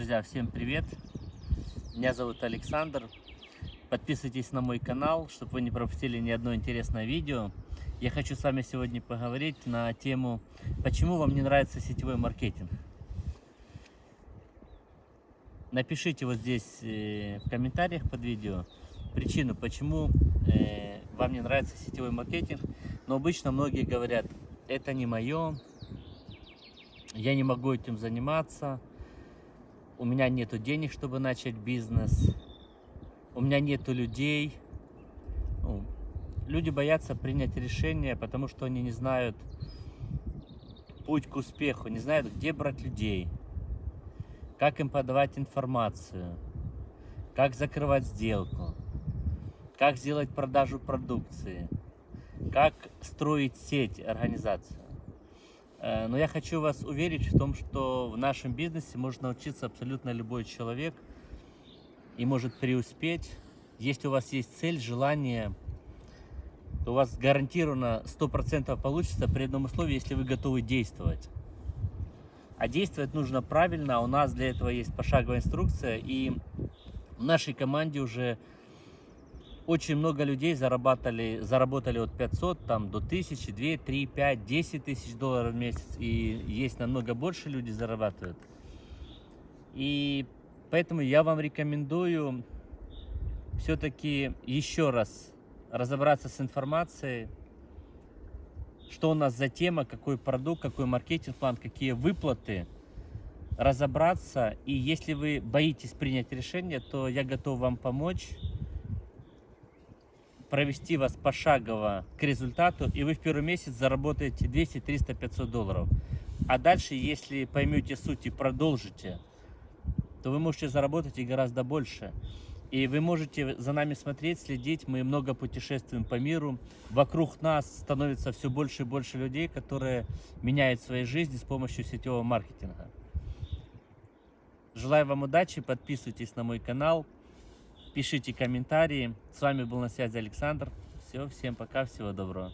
Друзья, всем привет! Меня зовут Александр. Подписывайтесь на мой канал, чтобы вы не пропустили ни одно интересное видео. Я хочу с вами сегодня поговорить на тему, почему вам не нравится сетевой маркетинг. Напишите вот здесь э, в комментариях под видео причину, почему э, вам не нравится сетевой маркетинг. Но обычно многие говорят, это не мое, я не могу этим заниматься, у меня нету денег, чтобы начать бизнес, у меня нету людей. Ну, люди боятся принять решение, потому что они не знают путь к успеху, не знают, где брать людей, как им подавать информацию, как закрывать сделку, как сделать продажу продукции, как строить сеть, организацию. Э, но я хочу вас уверить в том, что в нашем бизнесе может научиться абсолютно любой человек и может преуспеть. Если у вас есть цель, желание, то у вас гарантированно 100% получится при одном условии, если вы готовы действовать. А действовать нужно правильно, а у нас для этого есть пошаговая инструкция, и в нашей команде уже очень много людей заработали, заработали от 500 там, до 1000, 2, 3, 5, 10 тысяч долларов в месяц. И есть намного больше люди зарабатывают. И поэтому я вам рекомендую все-таки еще раз разобраться с информацией, что у нас за тема, какой продукт, какой маркетинг-план, какие выплаты, разобраться. И если вы боитесь принять решение, то я готов вам помочь провести вас пошагово к результату, и вы в первый месяц заработаете 200, 300, 500 долларов. А дальше, если поймете суть и продолжите, то вы можете заработать и гораздо больше. И вы можете за нами смотреть, следить. Мы много путешествуем по миру. Вокруг нас становится все больше и больше людей, которые меняют свои жизни с помощью сетевого маркетинга. Желаю вам удачи, подписывайтесь на мой канал пишите комментарии. С вами был на связи Александр. Все, всем пока, всего доброго.